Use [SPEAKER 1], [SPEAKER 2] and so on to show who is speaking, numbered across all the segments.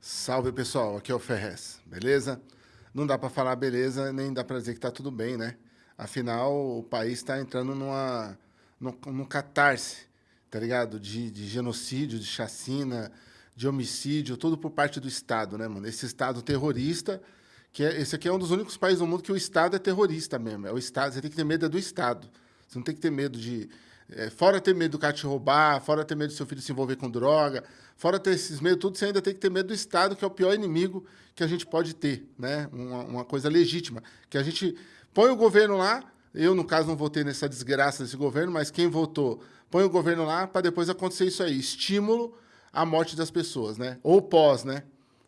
[SPEAKER 1] Salve pessoal, aqui é o Ferrez, beleza? Não dá para falar beleza, nem dá para dizer que tá tudo bem, né? Afinal, o país está entrando numa, num, catarse, tá ligado? De, de genocídio, de chacina, de homicídio, tudo por parte do Estado, né, mano? Esse Estado terrorista, que é, esse aqui é um dos únicos países do mundo que o Estado é terrorista mesmo. É o Estado, você tem que ter medo é do Estado. Você não tem que ter medo de, é, fora ter medo do cara te roubar, fora ter medo do seu filho se envolver com droga, fora ter esses medos, tudo, você ainda tem que ter medo do Estado, que é o pior inimigo que a gente pode ter, né? Uma, uma coisa legítima. Que a gente põe o governo lá, eu, no caso, não votei nessa desgraça desse governo, mas quem votou, põe o governo lá para depois acontecer isso aí. Estímulo à morte das pessoas, né? Ou pós, né?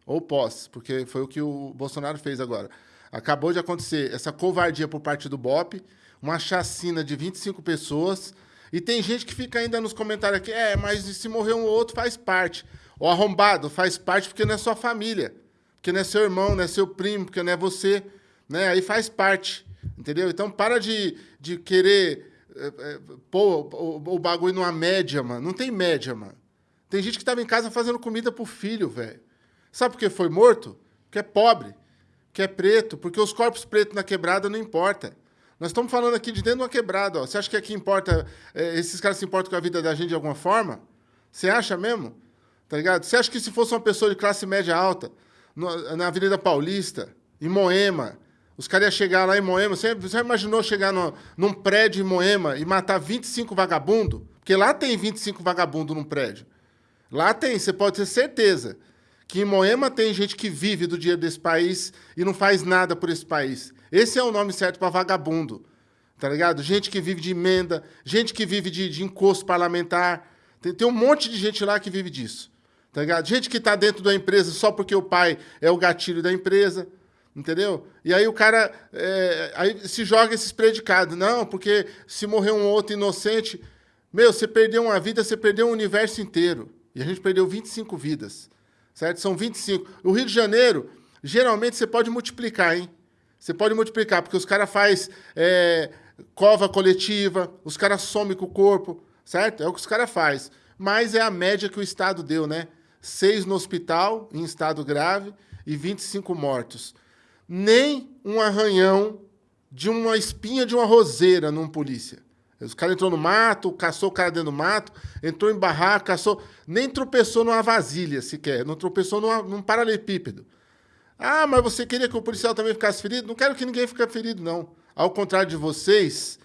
[SPEAKER 1] Ou pós, porque foi o que o Bolsonaro fez agora. Acabou de acontecer essa covardia por parte do BOP, uma chacina de 25 pessoas, e tem gente que fica ainda nos comentários aqui, é, mas se morrer um ou outro faz parte. O arrombado faz parte porque não é sua família, porque não é seu irmão, não é seu primo, porque não é você, né? Aí faz parte, entendeu? Então para de, de querer é, é, pôr o, o bagulho numa média, mano. Não tem média, mano. Tem gente que estava em casa fazendo comida pro filho, velho. Sabe por que foi morto? Porque é pobre, que é preto, porque os corpos pretos na quebrada não importa. Nós estamos falando aqui de dentro de uma quebrada. Ó. Você acha que aqui importa, é, esses caras se importam com a vida da gente de alguma forma? Você acha mesmo? Tá ligado? Você acha que se fosse uma pessoa de classe média alta, no, na Avenida Paulista, em Moema, os caras iam chegar lá em Moema, você, você imaginou chegar no, num prédio em Moema e matar 25 vagabundos? Porque lá tem 25 vagabundos num prédio. Lá tem, você pode ter certeza que em Moema tem gente que vive do dinheiro desse país e não faz nada por esse país. Esse é o nome certo para vagabundo, tá ligado? Gente que vive de emenda, gente que vive de, de encosto parlamentar. Tem, tem, um monte de gente lá que vive disso, tá ligado? Gente que está dentro da empresa só porque o pai é o gatilho da empresa, entendeu? E aí o cara é, aí se joga esses predicados. Não, porque se morrer um outro inocente... Meu, você perdeu uma vida, você perdeu um universo inteiro. E a gente perdeu 25 vidas, certo? São 25. O Rio de Janeiro, geralmente você pode multiplicar, hein? Você pode multiplicar, porque os caras fazem é, cova coletiva, os caras somem com o corpo, certo? É o que os caras fazem. Mas é a média que o Estado deu, né? Seis no hospital, em estado grave, e 25 mortos. Nem um arranhão de uma espinha de uma roseira num polícia. Os caras entrou no mato, caçou o cara dentro do mato, entrou em barraco, caçou... Nem tropeçou numa vasilha sequer, não tropeçou numa, num paralelepípedo. Ah, mas você queria que o policial também ficasse ferido? Não quero que ninguém fique ferido, não. Ao contrário de vocês,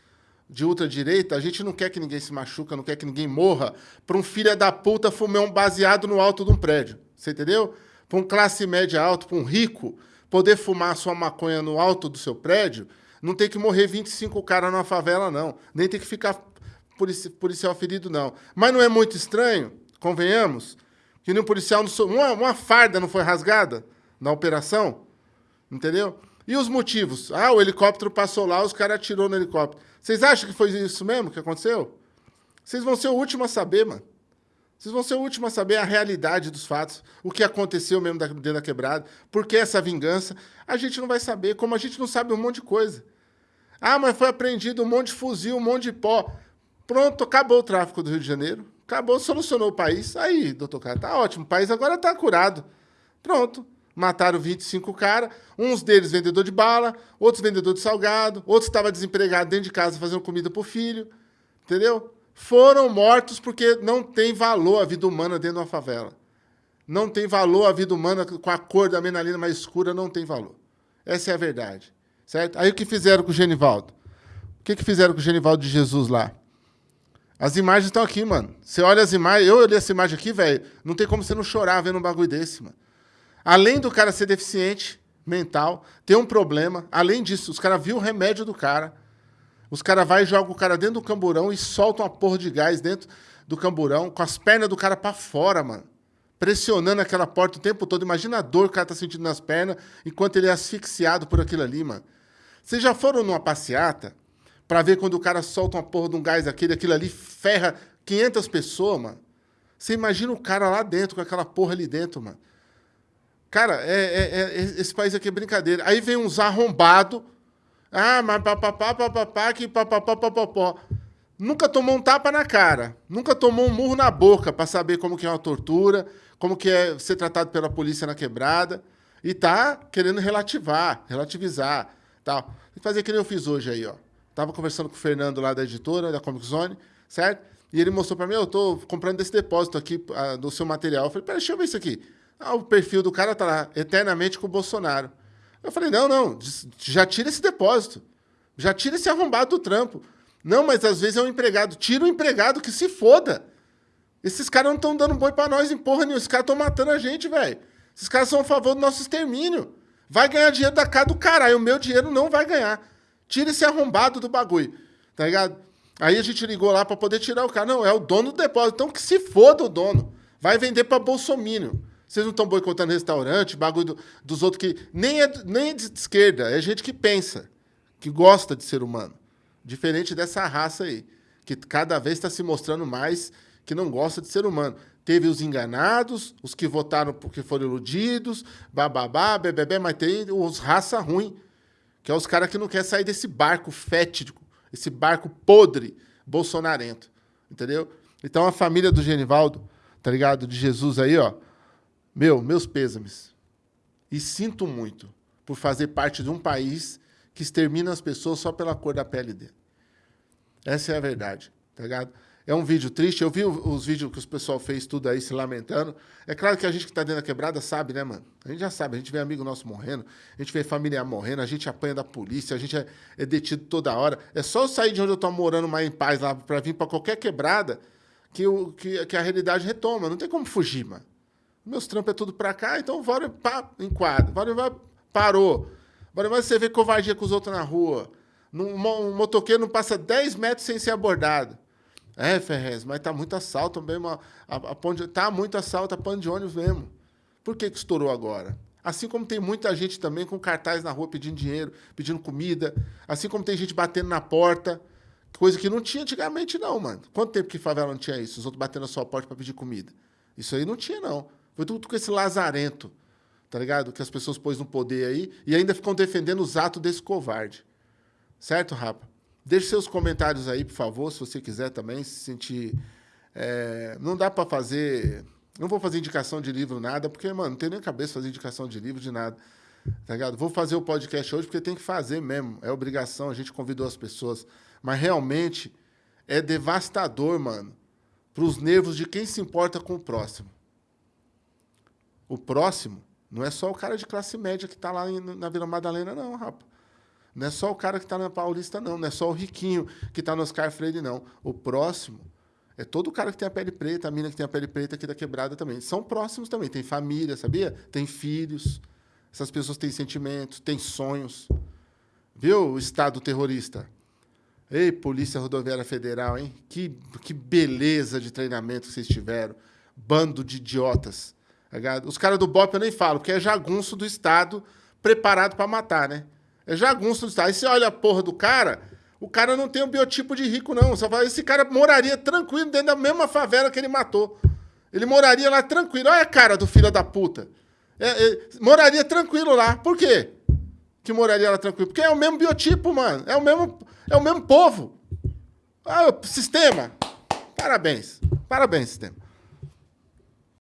[SPEAKER 1] de ultradireita, a gente não quer que ninguém se machuca, não quer que ninguém morra para um filho da puta fumar um baseado no alto de um prédio. Você entendeu? Para um classe média alto, para um rico, poder fumar sua maconha no alto do seu prédio, não tem que morrer 25 caras numa favela, não. Nem tem que ficar policial ferido, não. Mas não é muito estranho, convenhamos, que nem um policial... Uma, uma farda não foi rasgada? na operação, entendeu? E os motivos? Ah, o helicóptero passou lá, os caras atirou no helicóptero. Vocês acham que foi isso mesmo que aconteceu? Vocês vão ser o último a saber, mano. Vocês vão ser o último a saber a realidade dos fatos, o que aconteceu mesmo dentro da quebrada, por que essa vingança. A gente não vai saber, como a gente não sabe um monte de coisa. Ah, mas foi apreendido um monte de fuzil, um monte de pó. Pronto, acabou o tráfico do Rio de Janeiro. Acabou, solucionou o país. Aí, doutor Cara, tá ótimo. O país agora tá curado. Pronto. Mataram 25 caras, uns deles vendedor de bala, outros vendedor de salgado, outros estavam desempregados dentro de casa fazendo comida para o filho, entendeu? Foram mortos porque não tem valor a vida humana dentro de uma favela. Não tem valor a vida humana com a cor da menalina mais escura, não tem valor. Essa é a verdade, certo? Aí o que fizeram com o Genivaldo? O que, que fizeram com o Genivaldo de Jesus lá? As imagens estão aqui, mano. Você olha as imagens, eu olhei essa imagem aqui, velho, não tem como você não chorar vendo um bagulho desse, mano. Além do cara ser deficiente mental, ter um problema, além disso, os caras viram o remédio do cara, os caras vai e jogam o cara dentro do camburão e soltam uma porra de gás dentro do camburão, com as pernas do cara para fora, mano. Pressionando aquela porta o tempo todo. Imagina a dor que o cara tá sentindo nas pernas enquanto ele é asfixiado por aquilo ali, mano. Vocês já foram numa passeata para ver quando o cara solta uma porra de um gás daquele, aquilo ali ferra 500 pessoas, mano? Você imagina o cara lá dentro, com aquela porra ali dentro, mano. Cara, é, é, é, esse país aqui é brincadeira. Aí vem uns arrombados. Ah, mas papapá, papapá, que papapá, papapá. Nunca tomou um tapa na cara. Nunca tomou um murro na boca para saber como que é uma tortura, como que é ser tratado pela polícia na quebrada, e tá querendo relativar, relativizar, tal. Tem que fazer que nem eu fiz hoje aí, ó. Tava conversando com o Fernando lá da editora, da Comic Zone, certo? E ele mostrou para mim, eu tô comprando desse depósito aqui uh, do seu material. Eu falei, pera, deixa eu ver isso aqui. Ah, o perfil do cara tá lá, eternamente com o Bolsonaro. Eu falei, não, não, já tira esse depósito. Já tira esse arrombado do trampo. Não, mas às vezes é um empregado. Tira o empregado que se foda. Esses caras não estão dando boi para nós em porra nenhuma. Esses caras estão matando a gente, velho. Esses caras são a favor do nosso extermínio. Vai ganhar dinheiro da cara do caralho. O meu dinheiro não vai ganhar. Tira esse arrombado do bagulho. Tá ligado? Aí a gente ligou lá para poder tirar o cara. Não, é o dono do depósito. Então que se foda o dono. Vai vender para bolsomínio. Vocês não estão boicotando restaurante, bagulho do, dos outros que. Nem é, nem é de esquerda, é gente que pensa, que gosta de ser humano. Diferente dessa raça aí, que cada vez está se mostrando mais que não gosta de ser humano. Teve os enganados, os que votaram porque foram iludidos, bababá, bebê, mas tem os raça ruim, que é os caras que não querem sair desse barco fétido, esse barco podre bolsonarento, entendeu? Então a família do Genivaldo, tá ligado? De Jesus aí, ó, meu, meus pêsames. E sinto muito por fazer parte de um país que extermina as pessoas só pela cor da pele dele. Essa é a verdade, tá ligado? É um vídeo triste. Eu vi os vídeos que o pessoal fez tudo aí se lamentando. É claro que a gente que tá dentro da quebrada sabe, né, mano? A gente já sabe. A gente vê amigo nosso morrendo, a gente vê familiar morrendo, a gente apanha da polícia, a gente é, é detido toda hora. É só eu sair de onde eu tô morando mais em paz lá para vir para qualquer quebrada que, o, que, que a realidade retoma. Não tem como fugir, mano. Meus trampos é tudo pra cá, então bora pá, enquadra. Bora parou. Bora você vê covardia com os outros na rua. Um, motoqueiro não passa 10 metros sem ser abordado. É, Ferrez, mas tá muito assalto mesmo. A, a, a ponte, tá muito assalto a pano de ônibus mesmo. Por que, que estourou agora? Assim como tem muita gente também com cartaz na rua pedindo dinheiro, pedindo comida. Assim como tem gente batendo na porta. Coisa que não tinha antigamente, não, mano. Quanto tempo que favela não tinha isso? Os outros batendo na sua porta para pedir comida. Isso aí não tinha, não. Foi tudo com esse lazarento, tá ligado? Que as pessoas pôs no poder aí e ainda ficam defendendo os atos desse covarde. Certo, Rapa? Deixe seus comentários aí, por favor, se você quiser também se sentir... É, não dá para fazer... Não vou fazer indicação de livro, nada, porque, mano, não tem nem cabeça fazer indicação de livro, de nada. Tá ligado? Vou fazer o podcast hoje porque tem que fazer mesmo. É obrigação, a gente convidou as pessoas. Mas realmente é devastador, mano, para os nervos de quem se importa com o próximo. O próximo não é só o cara de classe média que está lá na Vila Madalena, não, rapaz. Não é só o cara que está na Paulista, não. Não é só o riquinho que está no Oscar Freire, não. O próximo é todo o cara que tem a pele preta, a mina que tem a pele preta aqui da quebrada também. São próximos também. Tem família, sabia? Tem filhos. Essas pessoas têm sentimentos, têm sonhos. Viu o Estado terrorista? Ei, Polícia Rodoviária Federal, hein? Que, que beleza de treinamento que vocês tiveram. Bando de idiotas. Tá Os caras do BOP eu nem falo, porque é jagunço do Estado preparado para matar, né? É jagunço do Estado. Aí você olha a porra do cara, o cara não tem o biotipo de rico, não. Você fala, esse cara moraria tranquilo dentro da mesma favela que ele matou. Ele moraria lá tranquilo. Olha a cara do filho da puta. É, é, moraria tranquilo lá. Por quê? Que moraria lá tranquilo? Porque é o mesmo biotipo, mano. É o mesmo, é o mesmo povo. Ah, o sistema. Parabéns. Parabéns, sistema.